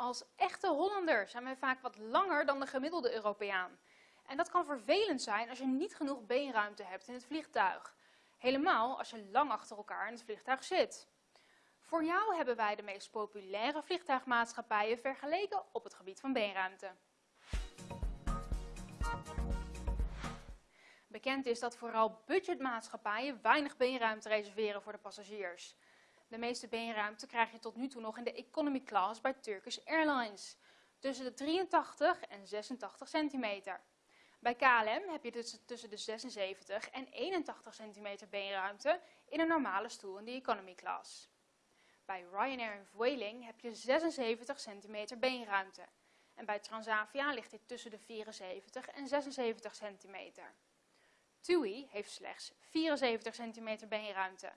Als echte Hollander zijn wij vaak wat langer dan de gemiddelde Europeaan. En dat kan vervelend zijn als je niet genoeg beenruimte hebt in het vliegtuig. Helemaal als je lang achter elkaar in het vliegtuig zit. Voor jou hebben wij de meest populaire vliegtuigmaatschappijen vergeleken op het gebied van beenruimte. Bekend is dat vooral budgetmaatschappijen weinig beenruimte reserveren voor de passagiers. De meeste beenruimte krijg je tot nu toe nog in de economy class bij Turkish Airlines, tussen de 83 en 86 centimeter. Bij KLM heb je dus tussen de 76 en 81 centimeter beenruimte in een normale stoel in de economy class. Bij Ryanair en Vueling heb je 76 centimeter beenruimte. En bij Transavia ligt dit tussen de 74 en 76 centimeter. TUI heeft slechts 74 centimeter beenruimte.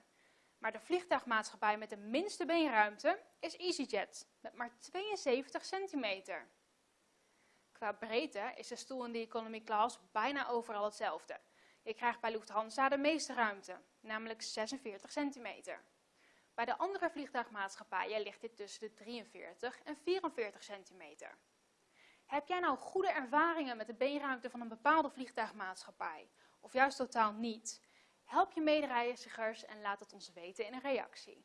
Maar de vliegtuigmaatschappij met de minste beenruimte is EasyJet, met maar 72 centimeter. Qua breedte is de stoel in de economy class bijna overal hetzelfde. Je krijgt bij Lufthansa de meeste ruimte, namelijk 46 centimeter. Bij de andere vliegtuigmaatschappijen ligt dit tussen de 43 en 44 centimeter. Heb jij nou goede ervaringen met de beenruimte van een bepaalde vliegtuigmaatschappij? Of juist totaal niet? Help je medereizigers en laat het ons weten in een reactie.